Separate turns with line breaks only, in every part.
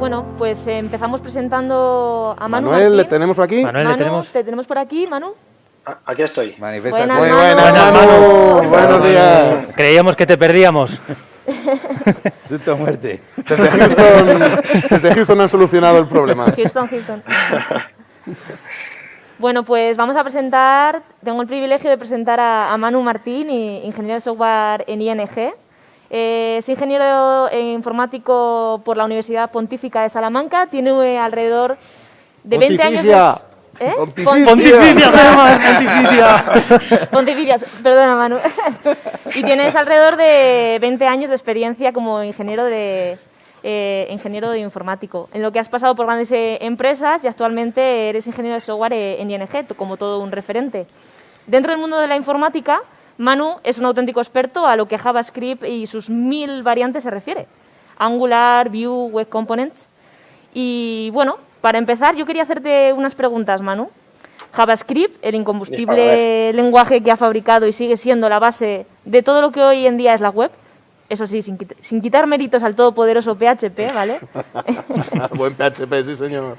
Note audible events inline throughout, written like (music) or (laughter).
bueno, pues eh, empezamos presentando a Manu
Manuel, ¿le tenemos por aquí?
Manuel, le
Manu,
tenemos.
te tenemos por aquí, Manu.
Aquí estoy.
Manifiesta.
Buenas,
Muy buenas,
Buenas,
Manu.
Manu.
Buenos días.
Creíamos que te perdíamos. (laughs)
Susto muerte.
Desde Houston, desde Houston han solucionado el problema.
Houston, Houston. Bueno, pues vamos a presentar, tengo el privilegio de presentar a, a Manu Martín, ingeniero de software en ING. Eh, es ingeniero eh, informático por la Universidad Pontífica de Salamanca, tiene eh, alrededor de 20 años de...
Pontificia.
¿Eh?
Pontificia.
Pontificia, pontificia.
Pontificias, (laughs) perdona Manu. (laughs) y tienes alrededor de 20 años de experiencia como ingeniero de eh, ingeniero de informático, en lo que has pasado por grandes eh, empresas y actualmente eres ingeniero de software eh, en ING, como todo un referente. Dentro del mundo de la informática, Manu es un auténtico experto a lo que JavaScript y sus mil variantes se refiere. Angular, Vue, Web Components. Y bueno, para empezar, yo quería hacerte unas preguntas, Manu. JavaScript, el incombustible lenguaje que ha fabricado y sigue siendo la base de todo lo que hoy en día es la web. Eso sí, sin, quit- sin quitar méritos al todopoderoso PHP, ¿vale? (laughs)
Buen PHP, sí, señor.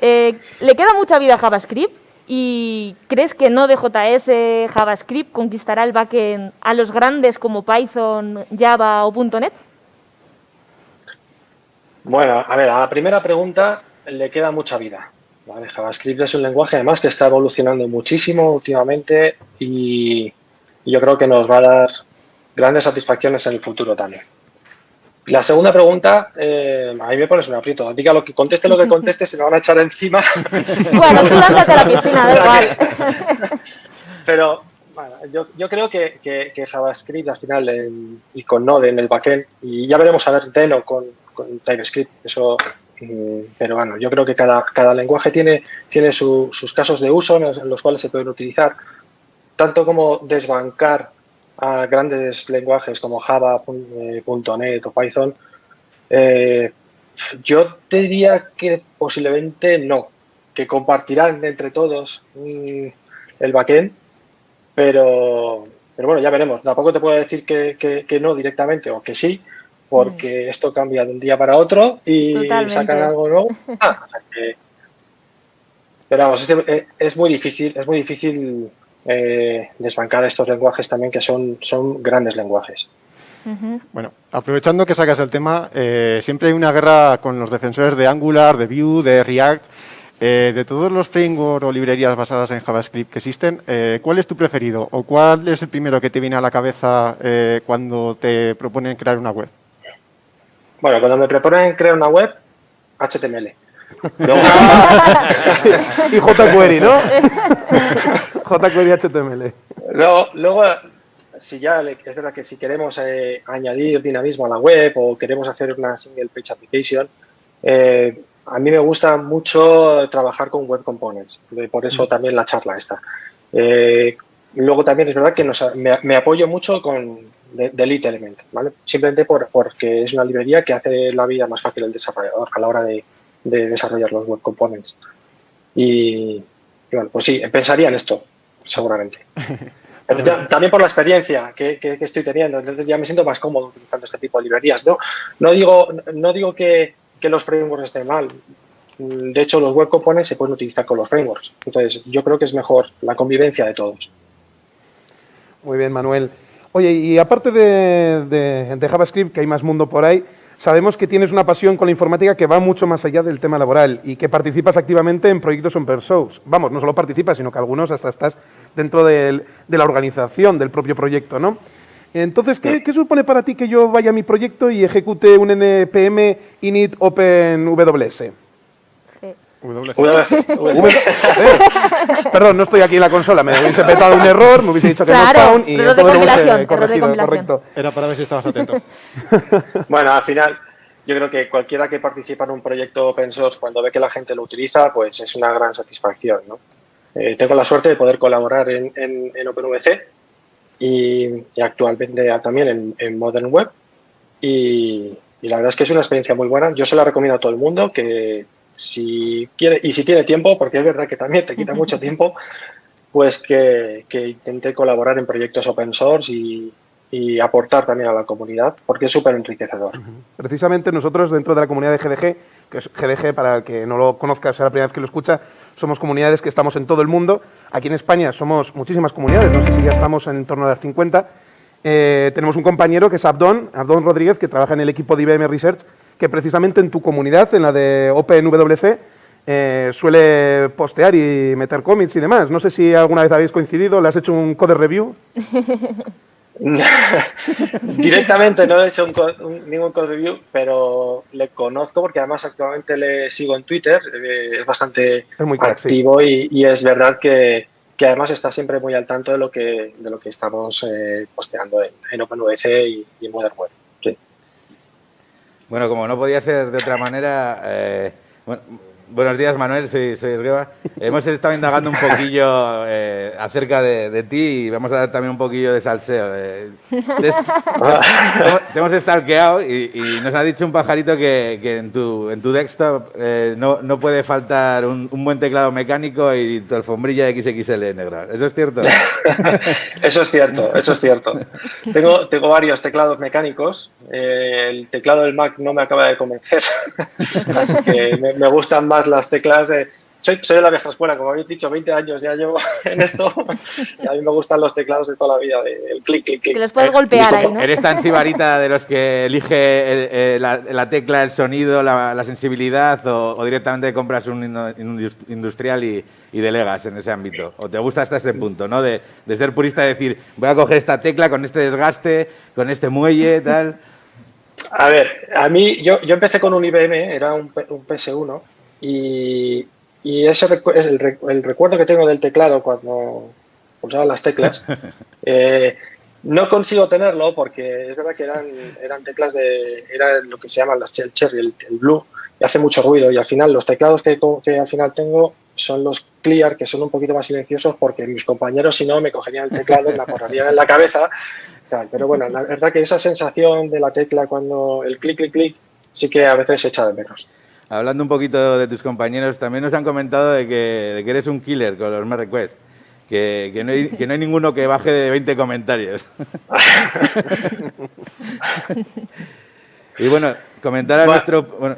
Eh, ¿Le queda mucha vida a JavaScript? ¿Y crees que Node.js JavaScript conquistará el backend a los grandes como Python, Java o .NET?
Bueno, a ver, a la primera pregunta le queda mucha vida. JavaScript es un lenguaje además que está evolucionando muchísimo últimamente y yo creo que nos va a dar grandes satisfacciones en el futuro también. La segunda pregunta, eh, a mí me pones un aprieto. Diga lo que conteste lo que conteste, se me van a echar encima. (laughs)
Bueno, tú lánzate a la piscina, da (laughs) igual. (laughs)
Pero bueno, yo, yo creo que, que- que JavaScript al final en- y con Node en el backend, y ya veremos a ver Deno con, con TypeScript, eso, mm, pero bueno, yo creo que cada, cada lenguaje tiene, tiene su- sus casos de uso en los, en los cuales se pueden utilizar, tanto como desbancar a grandes lenguajes como Java, eh, .NET o Python, eh, yo te diría que posiblemente no, que compartirán entre todos mm, el backend, pero, pero bueno, ya veremos. Tampoco te puedo decir que, que- que no directamente o que sí, porque esto cambia de un día para otro y
Totalmente.
sacan algo nuevo. (laughs) Ah, o sea que- pero vamos, es, que, eh, es muy difícil, es muy difícil eh, desbancar estos lenguajes también que son, son grandes lenguajes.
Bueno, aprovechando que sacas el tema, eh, siempre hay una guerra con los defensores de Angular, de Vue, de React. Eh, de todos los frameworks o librerías basadas en JavaScript que existen, eh, ¿cuál es tu preferido? ¿O cuál es el primero que te viene a la cabeza eh, cuando te proponen crear una web?
Bueno, cuando me proponen crear una web, HTML. Luego, (laughs)
y jQuery, ¿no? (laughs) jQuery HTML.
Luego, luego, si ya es verdad que si queremos eh, añadir dinamismo a la web o queremos hacer una single page application, eh, a mí me gusta mucho trabajar con web components, de- por eso también la charla esta. Eh, luego también es verdad que nos- me, me apoyo mucho con de- Delete Element, ¿vale? simplemente por- porque es una librería que hace la vida más fácil al desarrollador a la hora de, de desarrollar los web components. Y, y bueno, pues sí, pensaría en esto, seguramente. (laughs) Pero ya- también por la experiencia que, que- que estoy teniendo, entonces ya me siento más cómodo utilizando este tipo de librerías. No, no digo, no digo que, que los frameworks estén mal. De hecho, los web components se pueden utilizar con los frameworks. Entonces, yo creo que es mejor la convivencia de todos.
Muy bien, Manuel. Oye, y aparte de, de- de JavaScript, que hay más mundo por ahí, sabemos que tienes una pasión con la informática que va mucho más allá del tema laboral y que participas activamente en proyectos open source. Vamos, no solo participas, sino que algunos hasta estás dentro del- de la organización del propio proyecto, ¿no? Entonces, ¿qué, qué supone para ti que yo vaya a mi proyecto y ejecute un npm init openws?
Sí.
Perdón, no estoy aquí en la consola, me hubiese petado un error, me hubiese dicho que
Claro,
no found y
error de
todo lo hubiese corregido, correcto.
Era para ver si estabas atento. (laughs)
Bueno, al final, yo creo que cualquiera que participa en un proyecto open source, cuando ve que la gente lo utiliza, pues es una gran satisfacción. ¿no? Eh, tengo la suerte de poder colaborar en, en, en OpenVC y, y actualmente también en, en Modern Web. Y, y la verdad es que es una experiencia muy buena. Yo se la recomiendo a todo el mundo que si quiere y si tiene tiempo, porque es verdad que también te quita mucho tiempo, pues que, que intente colaborar en proyectos open source y, y aportar también a la comunidad, porque es súper enriquecedor.
Precisamente nosotros dentro de la comunidad de GDG, que es GDG para el que no lo conozca, sea la primera vez que lo escucha, somos comunidades que estamos en todo el mundo. Aquí en España somos muchísimas comunidades, no sé si ya estamos en torno a las 50. Eh, tenemos un compañero que es Abdón, Abdón Rodríguez, que trabaja en el equipo de IBM Research, que precisamente en tu comunidad, en la de OpenWC, eh, suele postear y meter cómics y demás. No sé si alguna vez habéis coincidido, ¿le has hecho un code review? (laughs)
Directamente no he hecho ningún code review, pero le conozco porque además actualmente le sigo en Twitter, eh, es bastante activo y, es verdad que, además está siempre muy al tanto de lo que, de lo que estamos eh, posteando en, en OpenWC y, en Modern Web.
Bueno, como no podía ser de otra manera, Buenos días, Manuel, soy, soy Esgueva. (laughs) Hemos estado indagando un poquillo eh, acerca de, ti y vamos a dar también un poquillo de salseo. Eh. te, (laughs) hemos stalkeado y, y, nos ha dicho un pajarito que, en, tu, en tu desktop eh, no, no, puede faltar un, buen teclado mecánico y tu alfombrilla XXL negra. ¿Eso es cierto? (laughs)
eso es cierto, eso es cierto. Tengo, tengo varios teclados mecánicos. el teclado del Mac no me acaba de convencer, así que me, me gustan más las teclas de... Soy, soy, de la vieja escuela, como habéis dicho, 20 años ya llevo (laughs) en esto y a mí me gustan los teclados de toda la vida, el clic, clic, clic.
Que los puedes golpear ahí, ¿no?
Eres tan sibarita de los que elige eh, la, tecla, el sonido, la, sensibilidad o, directamente compras un industrial y, delegas en ese ámbito. O te gusta hasta ese punto, ¿no? De, de ser purista y decir, voy a coger esta tecla con este desgaste, con este muelle, tal...
A ver, a mí, yo, yo empecé con un IBM, era un, un PS1, y, y ese es el, el, recuerdo que tengo del teclado cuando pulsaba las teclas. (laughs) Eh, no consigo tenerlo porque es verdad que eran, eran teclas de, era lo que se llaman las el cherry, el, blue, y hace mucho ruido. Y al final los teclados que, que al final tengo son los clear, que son un poquito más silenciosos porque mis compañeros si no me cogerían el teclado y me acorrarían en la cabeza pero bueno, la verdad que esa sensación de la tecla cuando el clic, clic, clic, sí que a veces se echa de menos.
Hablando un poquito de tus compañeros, también nos han comentado de que, eres un killer con los merge request. Que, que, no hay, que no hay ninguno que baje de 20 comentarios. (laughs) y bueno, comentar a nuestro... Bueno,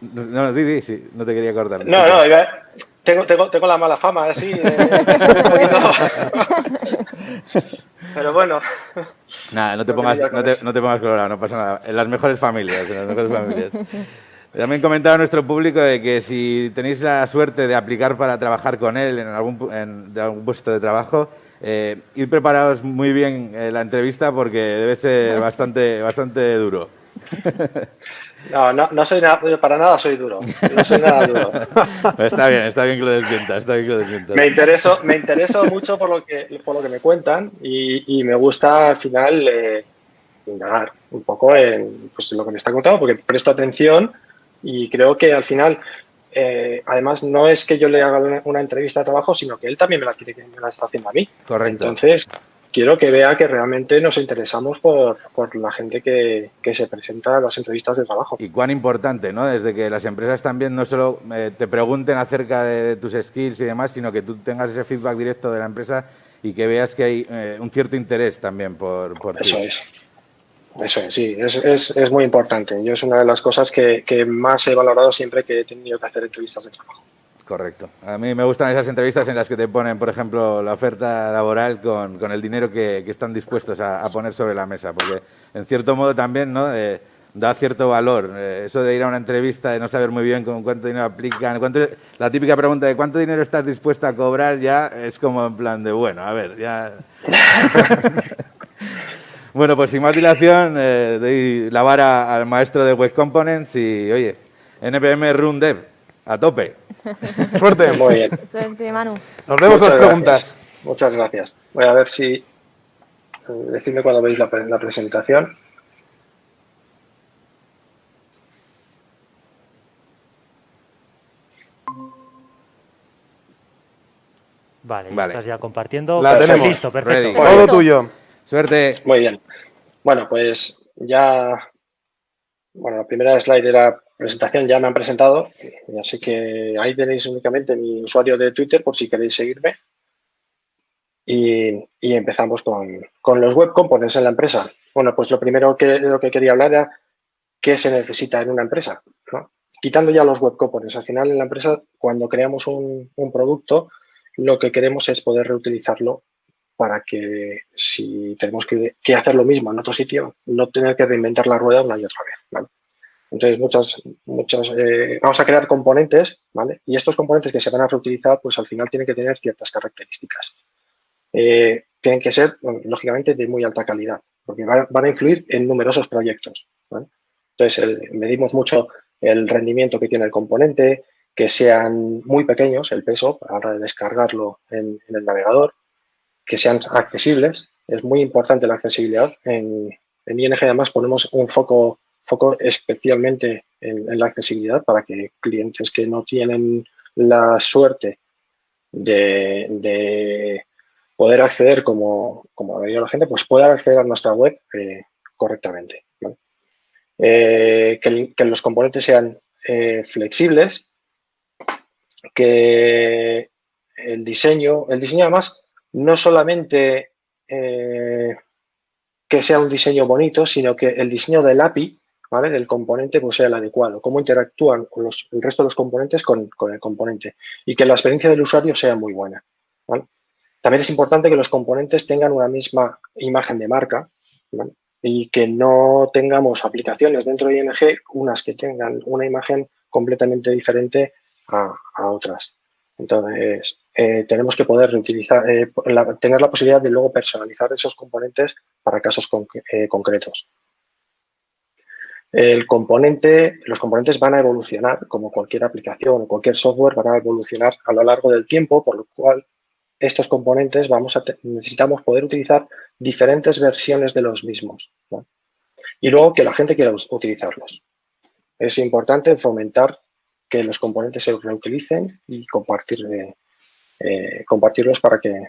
no, sí, sí, no te quería cortar.
No, no, tengo, tengo, tengo la mala fama, así. (laughs) Pero bueno.
Nada, no te, pongas, no te, no te, pongas colorado, no pasa nada. En las mejores familias, en las mejores familias. (laughs) También comentaba nuestro público de que si tenéis la suerte de aplicar para trabajar con él en algún, en, de algún puesto de trabajo, eh, ir preparados muy bien eh, la entrevista porque debe ser bastante, bastante duro. (laughs)
No, no, no soy para nada soy duro. No soy nada duro. (laughs)
está bien, está bien que lo desmientas, está bien que lo desmientas.
Me intereso, me intereso mucho por lo que, por lo que me cuentan y, y me gusta al final eh, indagar un poco en pues, lo que me está contando porque presto atención y creo que al final, eh, además, no es que yo le haga una, entrevista de trabajo, sino que él también me la tiene que me la está haciendo a mí.
Correcto.
Entonces, quiero que vea que realmente nos interesamos por, por la gente que, que, se presenta a las entrevistas de trabajo.
Y cuán importante, ¿no? Desde que las empresas también no solo eh, te pregunten acerca de, tus skills y demás, sino que tú tengas ese feedback directo de la empresa y que veas que hay eh, un cierto interés también por, por
Eso es. Eso es, sí, es, es, es, muy importante. Yo es una de las cosas que, que, más he valorado siempre que he tenido que hacer entrevistas de trabajo.
Correcto. A mí me gustan esas entrevistas en las que te ponen, por ejemplo, la oferta laboral con, con el dinero que, que están dispuestos a, a, poner sobre la mesa, porque en cierto modo también ¿no? Eh, da cierto valor. Eh, eso de ir a una entrevista y no saber muy bien con cuánto dinero aplican, cuánto, la típica pregunta de cuánto dinero estás dispuesto a cobrar ya es como en plan de, bueno, a ver, ya... (laughs) Bueno, pues sin más dilación, eh, doy la vara al maestro de Web Components y, oye, NPM Run Dev, a tope. (laughs)
Suerte.
Muy bien.
Suerte, Manu.
Nos vemos las preguntas.
Muchas gracias. Voy a ver si... Eh, decidme cuando veis la, la presentación.
Vale, vale. estás ya compartiendo.
La tenemos.
Listo, perfecto.
Todo tuyo.
Suerte.
Muy bien. Bueno, pues ya, bueno, la primera slide de la presentación ya me han presentado, así que ahí tenéis únicamente mi usuario de Twitter por si queréis seguirme. y, empezamos con, los web components en la empresa. Bueno, pues lo primero que, lo que quería hablar era qué se necesita en una empresa. Quitando ya los web components, al final en la empresa, cuando creamos un, producto, lo que queremos es poder reutilizarlo para que si tenemos que, hacer lo mismo en otro sitio, no tener que reinventar la rueda una y otra vez. Entonces, muchas, eh, vamos a crear componentes, ¿vale? Y estos componentes que se van a reutilizar, pues al final tienen que tener ciertas características. Eh, tienen que ser, lógicamente, de muy alta calidad, porque van, a influir en numerosos proyectos. Entonces, medimos mucho el rendimiento que tiene el componente, que sean muy pequeños, el peso, a la hora de descargarlo en, el navegador, que sean accesibles. Es muy importante la accesibilidad. En, en ING, además, ponemos un foco foco especialmente en, la accesibilidad para que clientes que no tienen la suerte de, poder acceder como, como la gente, pues puedan acceder a nuestra web eh, correctamente. Eh, que, los componentes sean eh, flexibles, que el diseño, el diseño además no solamente que sea un diseño bonito, sino que el diseño del API ¿vale? del componente pues, sea el adecuado, cómo interactúan con los, el resto de los componentes con, el componente y que la experiencia del usuario sea muy buena. También es importante que los componentes tengan una misma imagen de marca y que no tengamos aplicaciones dentro de ING, unas que tengan una imagen completamente diferente a, otras. Entonces, eh, tenemos que poder reutilizar, eh, tener la posibilidad de luego personalizar esos componentes para casos eh, concretos. El componente, los componentes van a evolucionar, como cualquier aplicación o cualquier software, van a evolucionar a lo largo del tiempo, por lo cual estos componentes vamos a necesitamos poder utilizar diferentes versiones de los mismos. Y luego que la gente quiera utilizarlos. Es importante fomentar que los componentes se reutilicen y compartir, eh, compartirlos para que,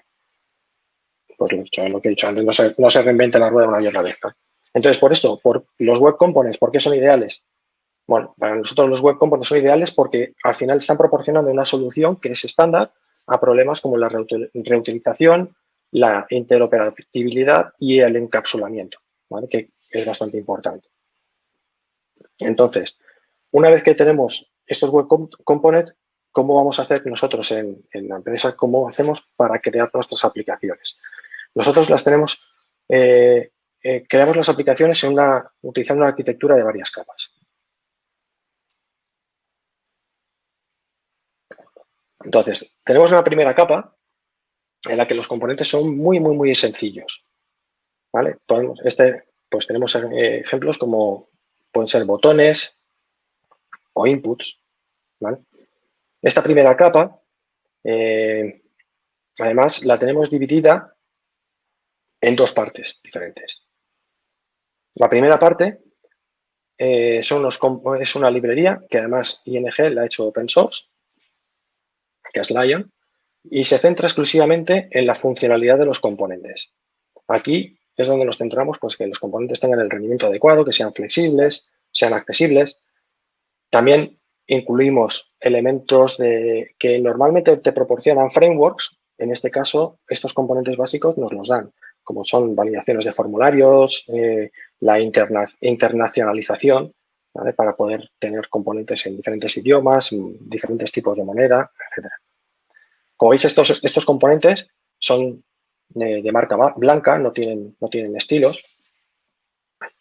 pues lo, que he dicho antes, no se, no se reinvente la rueda una y otra vez. Entonces, por esto, por los web components, ¿por qué son ideales? Bueno, para nosotros los web components son ideales porque al final están proporcionando una solución que es estándar a problemas como la reutilización, la interoperabilidad y el encapsulamiento, que es bastante importante. Entonces, una vez que tenemos estos web components, ¿cómo vamos a hacer nosotros en, la empresa? ¿Cómo hacemos para crear nuestras aplicaciones? Nosotros las tenemos eh, eh, creamos las aplicaciones utilizando una arquitectura de varias capas. Entonces, tenemos una primera capa en la que los componentes son muy, muy, muy sencillos. ¿Vale? Este, pues tenemos eh, ejemplos como pueden ser botones o inputs. Esta primera capa, eh, además, la tenemos dividida en dos partes diferentes. La primera parte eh, son es una librería que además ING la ha hecho open source, que es Lion, y se centra exclusivamente en la funcionalidad de los componentes. Aquí es donde nos centramos, pues que los componentes tengan el rendimiento adecuado, que sean flexibles, sean accesibles. También incluimos elementos que normalmente te proporcionan frameworks. En este caso, estos componentes básicos nos los dan, como son validaciones de formularios, eh, la internacionalización, para poder tener componentes en diferentes idiomas, diferentes tipos de moneda, etc. Como veis, estos, componentes son de, marca blanca, no tienen estilos,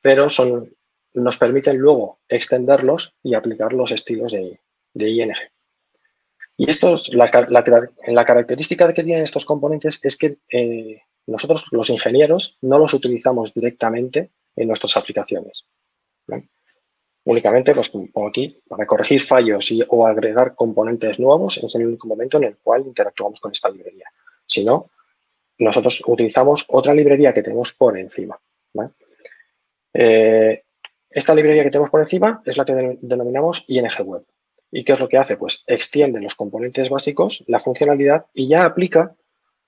pero son, nos permiten luego extenderlos y aplicar los estilos de, ING. Y esto la, la, característica que tienen estos componentes es que eh, nosotros, los ingenieros, no los utilizamos directamente en nuestras aplicaciones. Únicamente, pues como aquí, para corregir fallos o agregar componentes nuevos es el único momento en el cual interactuamos con esta librería. Si no, nosotros utilizamos otra librería que tenemos por encima. Eh, esta librería que tenemos por encima es la que denominamos ING Web. ¿Y qué es lo que hace? Pues extiende los componentes básicos, la funcionalidad y ya aplica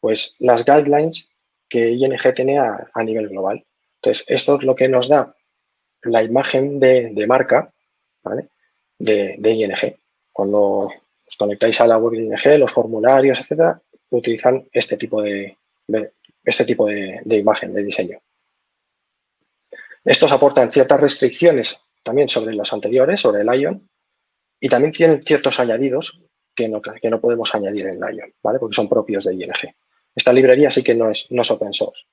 pues, las guidelines que ING tiene a nivel global. Entonces, esto es lo que nos da la imagen de, marca de, ING. Cuando os conectáis a la web de ING, los formularios, etcétera, utilizan este tipo de, este tipo de, imagen, de diseño. Estos aportan ciertas restricciones también sobre los anteriores, sobre el Ion, y también tienen ciertos añadidos que no, que no podemos añadir en Lion, ¿vale? Porque son propios de ING. Esta librería sí que no es, no es open source,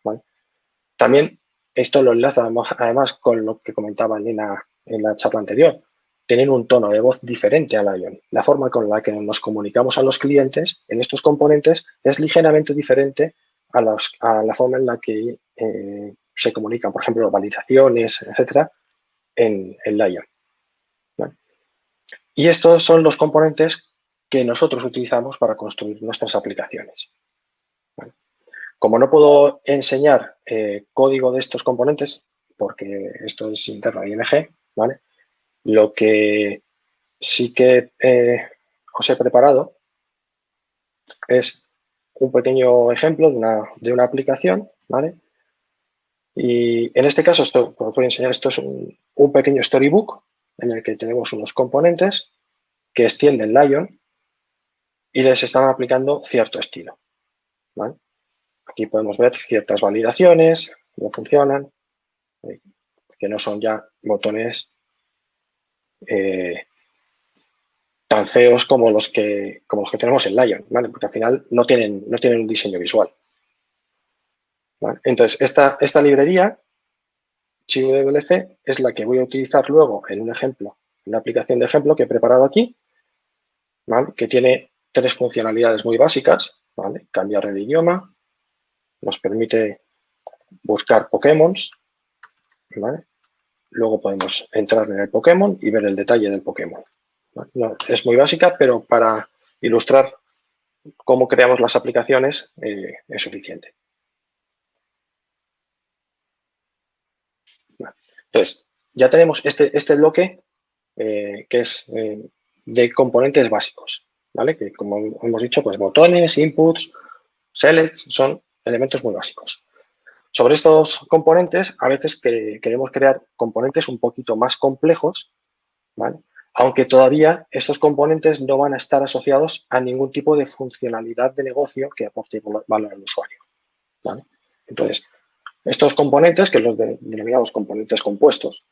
También esto lo enlaza además con lo que comentaba Elena en la charla anterior. Tienen un tono de voz diferente al Lion. La forma con la que nos comunicamos a los clientes en estos componentes es ligeramente diferente a, la forma en la que eh, se comunican, por ejemplo, validaciones, etcétera, en, el Lion. Y estos son los componentes que nosotros utilizamos para construir nuestras aplicaciones. Como no puedo enseñar eh, código de estos componentes, porque esto es interno ING, ¿vale? lo que sí que eh, os he preparado es un pequeño ejemplo de una, de una aplicación, ¿vale? Y en este caso, esto, os voy a enseñar, esto es un, pequeño storybook en el que tenemos unos componentes que extienden Lion y les están aplicando cierto estilo. Aquí podemos ver ciertas validaciones, cómo funcionan, eh, que no son ya botones eh, tan feos como los que, como los que tenemos en Lion, porque al final no tienen, no tienen un diseño visual. Entonces, esta, esta librería, ChiWC, es la que voy a utilizar luego en un ejemplo, en una aplicación de ejemplo que he preparado aquí, que tiene tres funcionalidades muy básicas. Cambiar el idioma, nos permite buscar Pokémon, Luego podemos entrar en el Pokémon y ver el detalle del Pokémon. es muy básica, pero para ilustrar cómo creamos las aplicaciones eh, es suficiente. Entonces, ya tenemos este, este bloque eh, que es eh, de componentes básicos. Que como hemos dicho, pues botones, inputs, selects son elementos muy básicos. Sobre estos componentes, a veces queremos crear componentes un poquito más complejos, aunque todavía estos componentes no van a estar asociados a ningún tipo de funcionalidad de negocio que aporte valor al usuario. Entonces, estos componentes, que los denominamos componentes compuestos,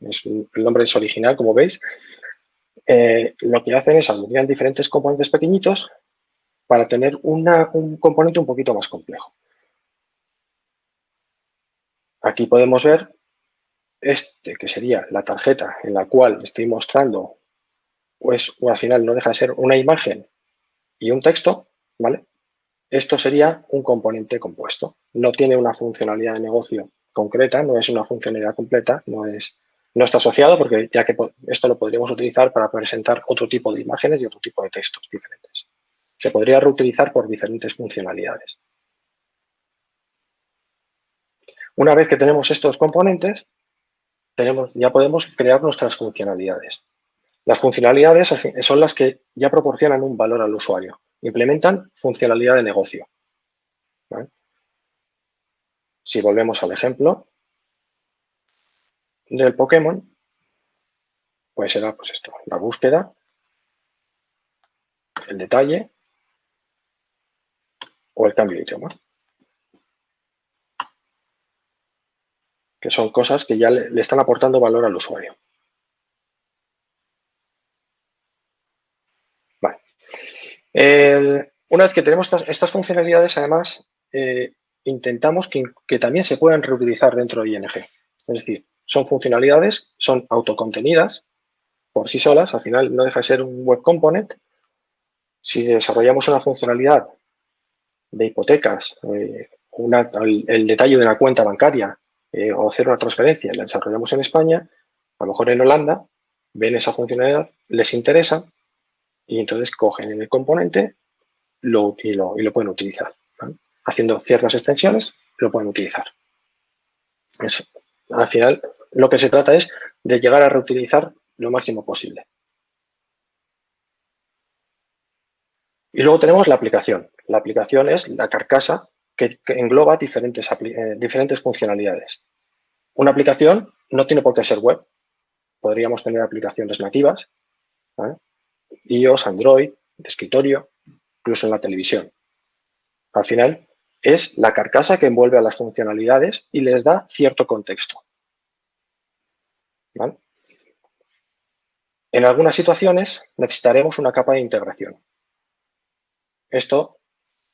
el nombre es original, como veis, eh, lo que hacen es aglutinar diferentes componentes pequeñitos para tener un componente un poquito más complejo. Aquí podemos ver este, que sería la tarjeta en la cual estoy mostrando, pues al final no deja de ser una imagen y un texto, ¿vale? Esto sería un componente compuesto. No tiene una funcionalidad de negocio concreta, no es una funcionalidad completa, no es no está asociado porque ya que esto lo podríamos utilizar para presentar otro tipo de imágenes y otro tipo de textos diferentes. Se podría reutilizar por diferentes funcionalidades. Una vez que tenemos estos componentes, tenemos, ya podemos crear nuestras funcionalidades. Las funcionalidades son las que ya proporcionan un valor al usuario. Implementan funcionalidad de negocio. Si volvemos al ejemplo, del Pokémon, pues será pues esto, la búsqueda, el detalle o el cambio de idioma. Que son cosas que ya le, están aportando valor al usuario. Una vez que tenemos estas, funcionalidades, además, eh, intentamos que, que, también se puedan reutilizar dentro de ING. Es decir, son funcionalidades, son autocontenidas por sí solas, al final no deja de ser un web component. Si desarrollamos una funcionalidad de hipotecas, eh, el, detalle de una cuenta bancaria eh, o hacer una transferencia la desarrollamos en España, a lo mejor en Holanda, ven esa funcionalidad, les interesa y entonces cogen en el componente lo, y, lo, pueden utilizar. Haciendo ciertas extensiones, lo pueden utilizar. Eso al final lo que se trata es de llegar a reutilizar lo máximo posible. Y luego tenemos la aplicación. La aplicación es la carcasa que, engloba diferentes, eh, diferentes funcionalidades. Una aplicación no tiene por qué ser web. Podríamos tener aplicaciones nativas, iOS, Android, de escritorio, incluso en la televisión. Al final, es la carcasa que envuelve a las funcionalidades y les da cierto contexto. En algunas situaciones necesitaremos una capa de integración. Esto,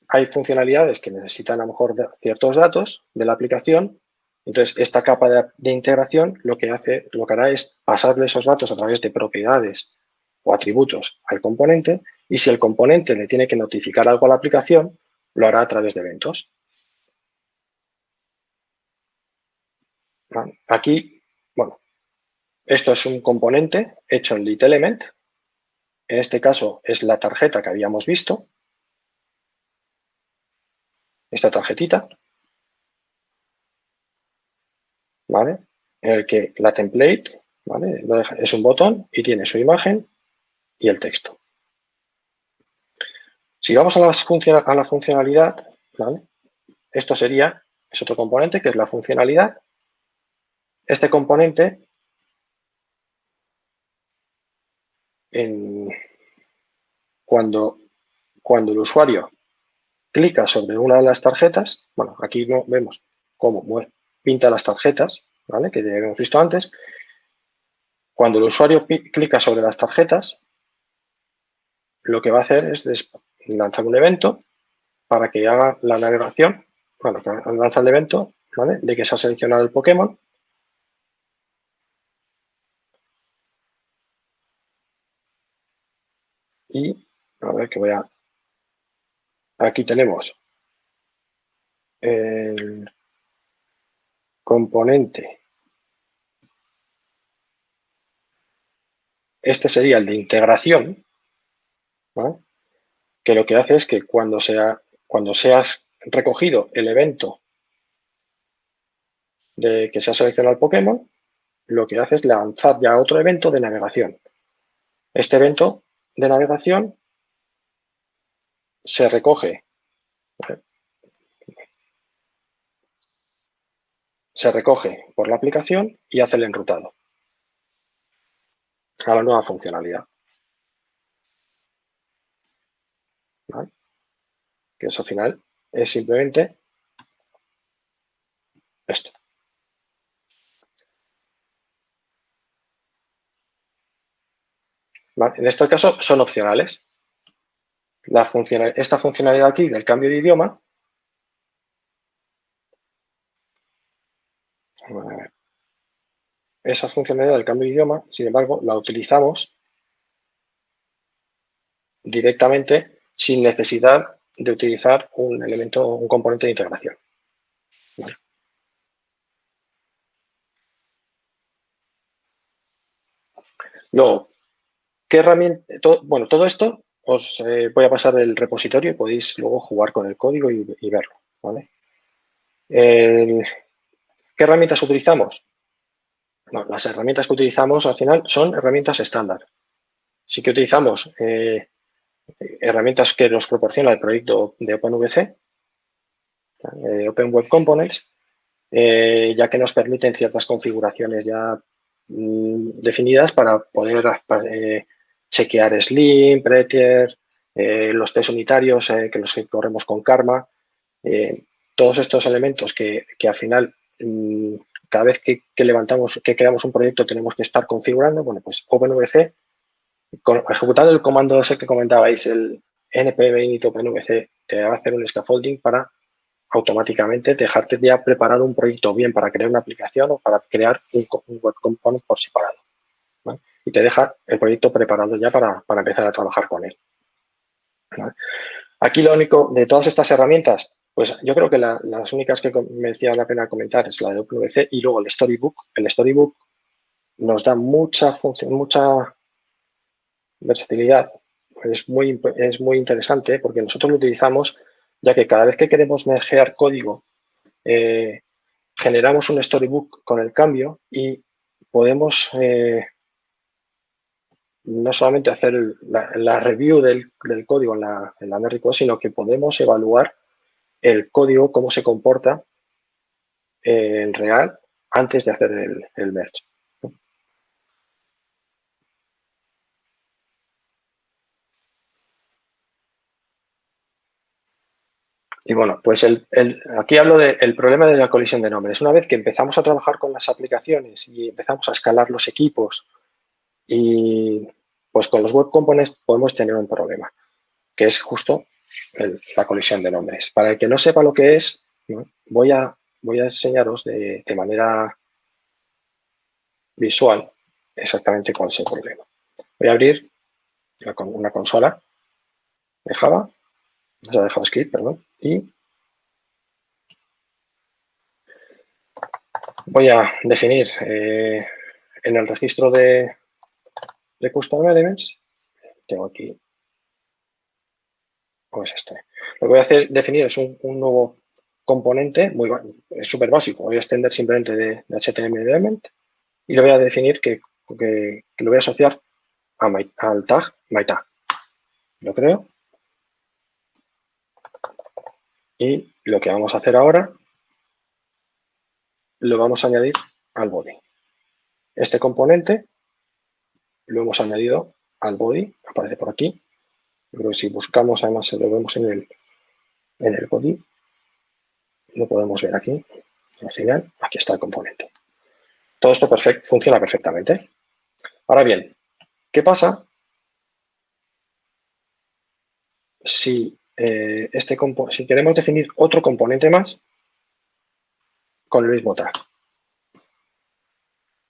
hay funcionalidades que necesitan a lo mejor ciertos datos de la aplicación, entonces esta capa de, integración lo que, hace, lo que hará es pasarle esos datos a través de propiedades o atributos al componente y si el componente le tiene que notificar algo a la aplicación, lo hará a través de eventos. Aquí, bueno, esto es un componente hecho en LitElement. En este caso es la tarjeta que habíamos visto. Esta tarjetita. ¿Vale? En el que la template ¿vale? es un botón y tiene su imagen y el texto. Si vamos a, a la funcionalidad, esto sería, es otro componente que es la funcionalidad. Este componente, cuando, cuando el usuario clica sobre una de las tarjetas, bueno, aquí no vemos cómo pinta las tarjetas, ¿vale? que ya hemos visto antes. Cuando el usuario clica sobre las tarjetas, lo que va a hacer es lanzar un evento para que haga la navegación, bueno, lanza el evento de que se ha seleccionado el Pokémon. Y, a ver que voy a... Aquí tenemos el componente. Este sería el de integración, que lo que hace es que cuando, sea, cuando seas recogido el evento de que se ha seleccionado el Pokémon, lo que hace es lanzar ya otro evento de navegación. Este evento de navegación se recoge se recoge por la aplicación y hace el enrutado a la nueva funcionalidad. Que eso al final es simplemente esto. En este caso son opcionales. La esta funcionalidad aquí del cambio de idioma esa funcionalidad del cambio de idioma, sin embargo, la utilizamos directamente sin necesidad de utilizar un elemento, un componente de integración. Luego, ¿qué herramienta? bueno, todo esto os eh, voy a pasar el repositorio y podéis luego jugar con el código y, verlo. ¿Qué herramientas utilizamos? las herramientas que utilizamos al final son herramientas estándar. Sí que utilizamos eh, herramientas que nos proporciona el proyecto de OpenVC, eh, Open Web Components, eh, ya que nos permiten ciertas configuraciones ya mm, definidas para poder eh, chequear Slim, Prettier, los test unitarios que los que corremos con Karma, todos estos elementos que, al final mm, cada vez que, levantamos, que creamos un proyecto tenemos que estar configurando, bueno, pues OpenVC ejecutando el comando ese que comentabais, el npm init openvc, te va a hacer un scaffolding para automáticamente dejarte ya preparado un proyecto bien para crear una aplicación o para crear un, web component por separado. Y te deja el proyecto preparado ya para, empezar a trabajar con él. Aquí lo único de todas estas herramientas, pues yo creo que las únicas que me decía la pena comentar es la de OpenVC y luego el Storybook. El Storybook nos da mucha función, mucha versatilidad es muy, es muy interesante porque nosotros lo utilizamos ya que cada vez que queremos mergear código eh, generamos un storybook con el cambio y podemos eh, no solamente hacer la, review del, código en la, en la sino que podemos evaluar el código, cómo se comporta en real antes de hacer el merge. Y bueno, pues aquí hablo del problema de la colisión de nombres. Una vez que empezamos a trabajar con las aplicaciones y empezamos a escalar los equipos y pues con los web components podemos tener un problema, que es justo la colisión de nombres. Para el que no sepa lo que es, voy, a, voy a enseñaros de, manera visual exactamente cuál es el problema. Voy a abrir una consola de Java, o sea, de JavaScript, perdón, y voy a definir eh, en el registro de, de Custom Elements, tengo aquí, pues este. Lo que voy a hacer, definir es un, nuevo componente, muy es súper básico, voy a extender simplemente de, HTML element y lo voy a definir que, que, lo voy a asociar a al tag myTag. Lo creo. Y lo que vamos a hacer ahora, lo vamos a añadir al body. Este componente lo hemos añadido al body, aparece por aquí. Pero si buscamos, además lo vemos en el, en el body, lo podemos ver aquí, al final, aquí está el componente. Todo esto funciona perfectamente. Ahora bien, ¿qué pasa si, eh, este si queremos definir otro componente más con el mismo tag?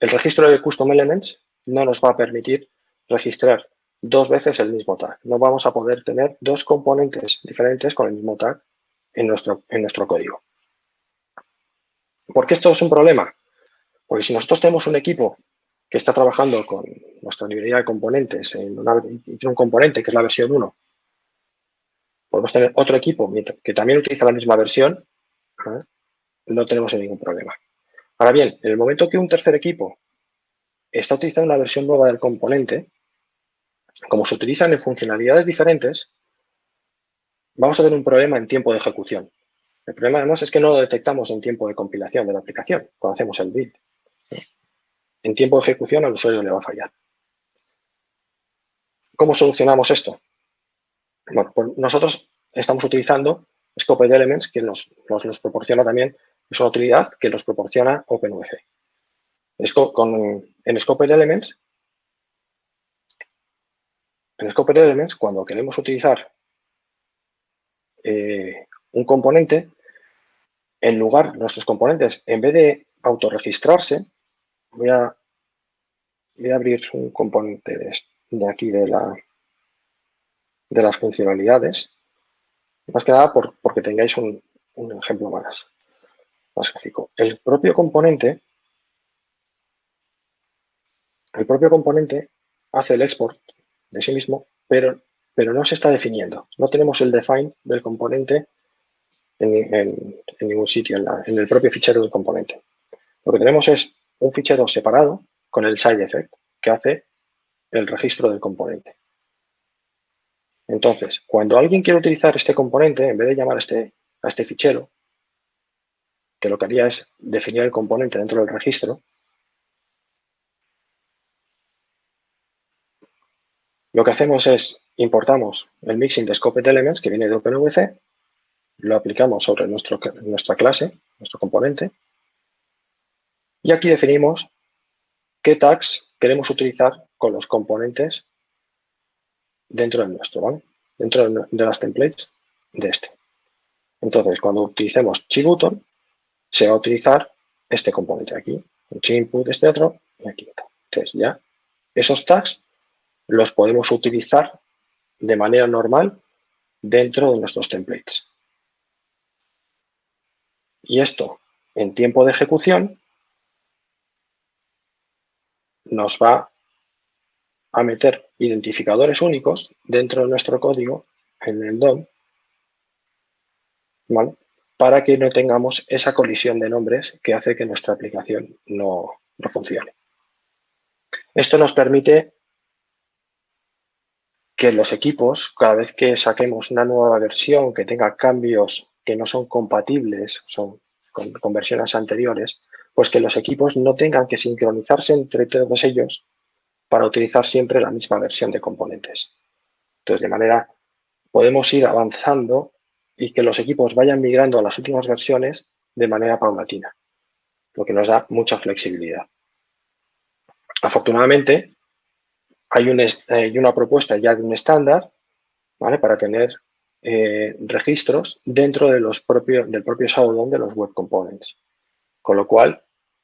El registro de Custom Elements no nos va a permitir registrar dos veces el mismo tag. No vamos a poder tener dos componentes diferentes con el mismo tag en nuestro, en nuestro código. ¿Por qué esto es un problema? Porque si nosotros tenemos un equipo que está trabajando con nuestra librería de componentes en un componente que es la versión 1, podemos tener otro equipo que también utiliza la misma versión, ¿eh? no tenemos ningún problema. Ahora bien, en el momento que un tercer equipo está utilizando una versión nueva del componente, como se utilizan en funcionalidades diferentes, vamos a tener un problema en tiempo de ejecución. El problema además es que no lo detectamos en tiempo de compilación de la aplicación, cuando hacemos el build. En tiempo de ejecución al usuario le va a fallar. ¿Cómo solucionamos esto? Bueno, nosotros estamos utilizando Scoped Elements, que nos, nos, proporciona también, es una utilidad que nos proporciona OpenUC en Scope Elements, en Elements, cuando queremos utilizar eh, un componente, en lugar, nuestros componentes, en vez de autorregistrarse, voy a, voy a abrir un componente de, aquí de, la, de las funcionalidades, más que nada porque tengáis un, ejemplo más, más gráfico. El propio componente el propio componente hace el export de sí mismo, pero, pero no se está definiendo. No tenemos el define del componente en, ningún sitio, en, el propio fichero del componente. Lo que tenemos es un fichero separado con el side effect que hace el registro del componente. Entonces, cuando alguien quiere utilizar este componente, en vez de llamar a este, a este fichero, que lo que haría es definir el componente dentro del registro, Lo que hacemos es importamos el mixing de Scoped Elements que viene de OpenVC, lo aplicamos sobre nuestra clase, nuestro componente, y aquí definimos qué tags queremos utilizar con los componentes dentro de nuestro, ¿vale? Dentro de las templates de este. Entonces, cuando utilicemos chi-button, se va a utilizar este componente aquí, un chi-input, este otro, y aquí. Entonces, ya esos tags los podemos utilizar de manera normal dentro de nuestros templates. Y esto, en tiempo de ejecución, nos va a meter identificadores únicos dentro de nuestro código en el DOM, para que no tengamos esa colisión de nombres que hace que nuestra aplicación no, no funcione. Esto nos permite que los equipos, cada vez que saquemos una nueva versión que tenga cambios que no son compatibles son con, versiones anteriores, pues que los equipos no tengan que sincronizarse entre todos ellos para utilizar siempre la misma versión de componentes. Entonces, de manera, podemos ir avanzando y que los equipos vayan migrando a las últimas versiones de manera paulatina, lo que nos da mucha flexibilidad. Afortunadamente, hay, eh, una propuesta ya de un estándar para tener eh, registros dentro de los del propio Saudon de los Web Components. Con lo cual,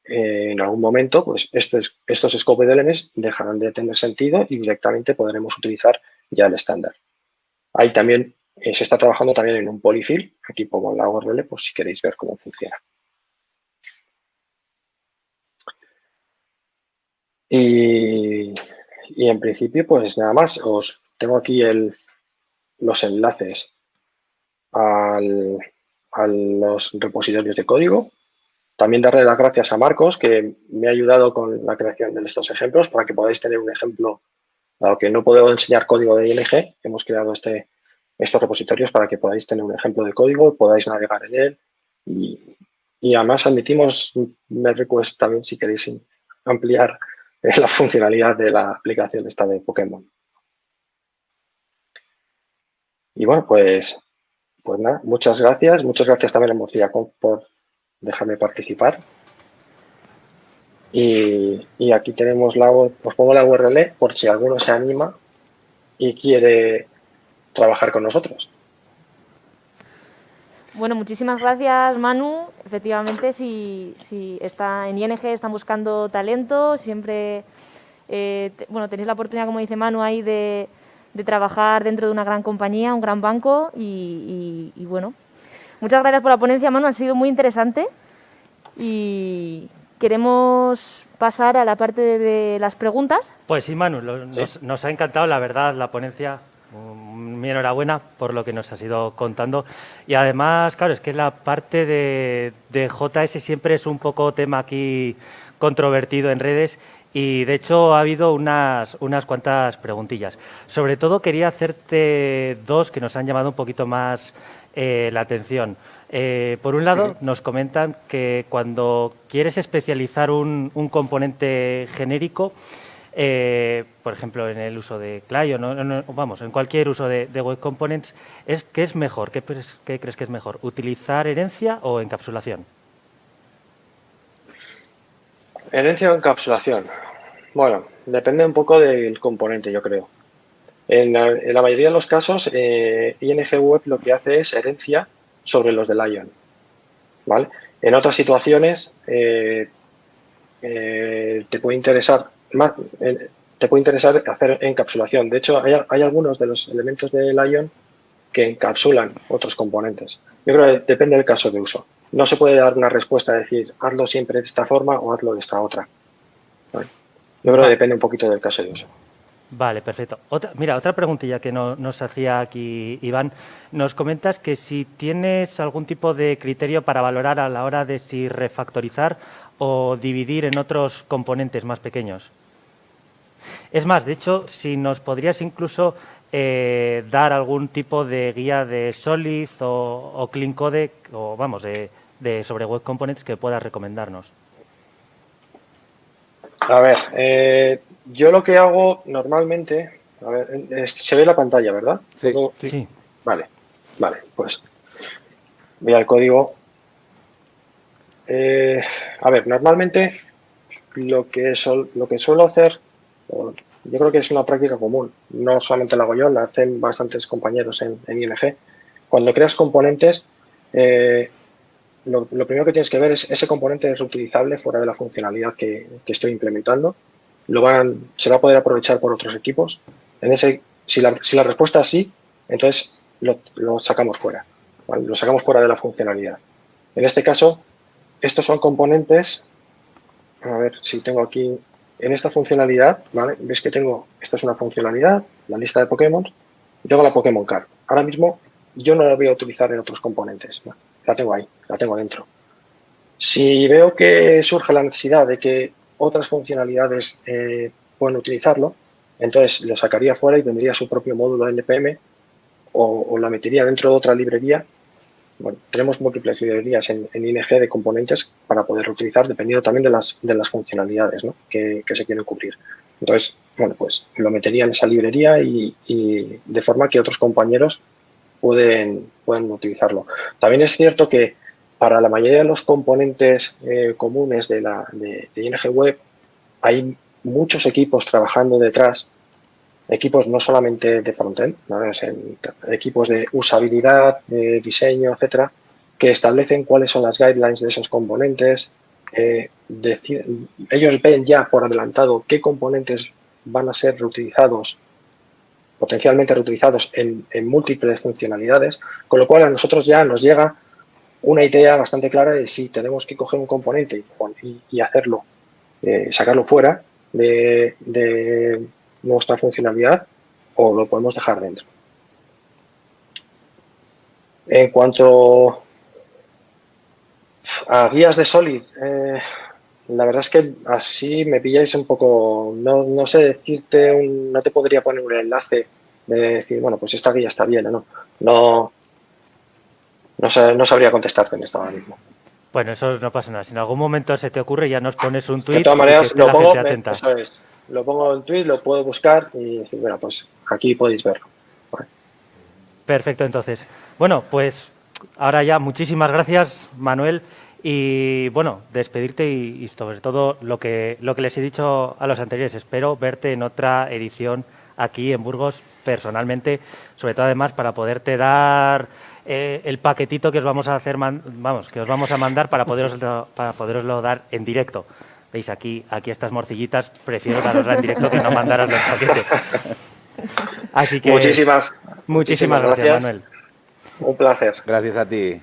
eh, en algún momento, pues estos, estos scope LMs dejarán de tener sentido y directamente podremos utilizar ya el estándar. Ahí también se está trabajando también en un polyfill, aquí pongo la URL por si queréis ver cómo funciona. Y, en principio, pues nada más, os tengo aquí el, los enlaces a los repositorios de código. También darle las gracias a Marcos, que me ha ayudado con la creación de estos ejemplos para que podáis tener un ejemplo, dado que no puedo enseñar código de ING, hemos creado este, estos repositorios para que podáis tener un ejemplo de código, podáis navegar en él y, y además admitimos me request también si queréis ampliar es la funcionalidad de la aplicación esta de Pokémon. Y bueno, pues, pues nada, muchas gracias. Muchas gracias también a Mozilla por dejarme participar. Y, aquí tenemos la, os pongo la URL por si alguno se anima y quiere trabajar con nosotros.
Bueno, muchísimas gracias Manu. Efectivamente, si, está en ING están buscando talento, siempre eh, bueno, tenéis la oportunidad, como dice Manu, ahí de, trabajar dentro de una gran compañía, un gran banco y, bueno, muchas gracias por la ponencia Manu, ha sido muy interesante y queremos pasar a la parte de, las preguntas.
Pues sí, Manu, nos ha encantado, la verdad, la ponencia mi enhorabuena por lo que nos has ido contando. Y además, claro, es que la parte de, JS siempre es un poco tema aquí controvertido en redes y de hecho ha habido unas, unas cuantas preguntillas. Sobre todo quería hacerte dos que nos han llamado un poquito más eh, la atención. Eh, por un lado, nos comentan que cuando quieres especializar un, un componente genérico, eh, por ejemplo, en el uso de Clio, vamos, en cualquier uso de, Web Components, es, ¿qué es mejor? ¿Qué, crees que es mejor? ¿Utilizar herencia o encapsulación?
Herencia o encapsulación. Bueno, depende un poco del componente, yo creo. En la, mayoría de los casos, eh, ING Web lo que hace es herencia sobre los de Lion. ¿vale? En otras situaciones, eh, te puede interesar eh, te puede interesar hacer encapsulación. De hecho, hay, algunos de los elementos de Lion que encapsulan otros componentes. Yo creo que depende del caso de uso. No se puede dar una respuesta a decir, hazlo siempre de esta forma o hazlo de esta otra. Yo creo que depende un poquito del caso de uso.
Vale, perfecto. Otra, mira, otra preguntilla que nos hacía aquí Iván. Nos comentas que si tienes algún tipo de criterio para valorar a la hora de si refactorizar o dividir en otros componentes más pequeños. Es más, de hecho, si nos podrías incluso eh, dar algún tipo de guía de Solid o, Clean Code, o vamos, de, sobre Web Components que puedas recomendarnos.
A ver, eh, yo lo que hago normalmente, a ver, se ve la pantalla, ¿verdad?
Sí. sí.
Vale, vale, pues voy al código eh, a ver, normalmente lo que, lo que suelo hacer, yo creo que es una práctica común, no solamente la hago yo, la hacen bastantes compañeros en, ING. Cuando creas componentes, eh, lo, primero que tienes que ver es ese componente es reutilizable fuera de la funcionalidad que, estoy implementando. Lo van, se va a poder aprovechar por otros equipos. En ese, si, la, si la respuesta es sí, entonces lo, sacamos fuera. Lo sacamos fuera de la funcionalidad. En este caso, estos son componentes, a ver si tengo aquí, en esta funcionalidad, ¿vale? Ves que tengo, esta es una funcionalidad, la lista de Pokémon, y tengo la Pokémon Card. Ahora mismo yo no la voy a utilizar en otros componentes, la tengo ahí, la tengo dentro. Si veo que surge la necesidad de que otras funcionalidades eh, puedan utilizarlo, entonces lo sacaría fuera y tendría su propio módulo NPM o, o la metería dentro de otra librería tenemos múltiples librerías en, ING de componentes para poder reutilizar dependiendo también de las, de las funcionalidades que, se quieren cubrir. Entonces, bueno, pues lo metería en esa librería y, de forma que otros compañeros pueden, pueden utilizarlo. También es cierto que para la mayoría de los componentes eh, comunes de, la, de, ING Web hay muchos equipos trabajando detrás, equipos no solamente de frontend, equipos de usabilidad, de diseño, etcétera, que establecen cuáles son las guidelines de esos componentes. Eh, ellos ven ya por adelantado qué componentes van a ser reutilizados, potencialmente reutilizados en, múltiples funcionalidades, con lo cual a nosotros ya nos llega una idea bastante clara de si tenemos que coger un componente y, hacerlo, eh, sacarlo fuera de, de nuestra funcionalidad o lo podemos dejar dentro. En cuanto a guías de Solid, eh, la verdad es que así me pilláis un poco, no, sé decirte, no te podría poner un enlace de decir, bueno, pues esta guía está bien o no. No, no, sabría contestarte en esto ahora mismo.
Bueno, eso no pasa nada. Si en algún momento se te ocurre, ya nos pones un tweet.
De todas maneras, lo pongo, lo pongo en tweet, lo puedo buscar y decir, bueno, pues aquí podéis verlo.
Perfecto, entonces. Bueno, pues ahora ya muchísimas gracias, Manuel. Y bueno, despedirte y, sobre todo lo que, lo que les he dicho a los anteriores, espero verte en otra edición aquí en Burgos personalmente, sobre todo además para poderte dar eh, el paquetito que os vamos a hacer, vamos, que os vamos a mandar para poderoslo, para poderoslo dar en directo. Veis aquí, aquí estas morcillitas, prefiero darosla en directo que no mandaros los paquetes.
Así que muchísimas,
muchísimas, gracias, Manuel.
Un placer.
Gracias a ti.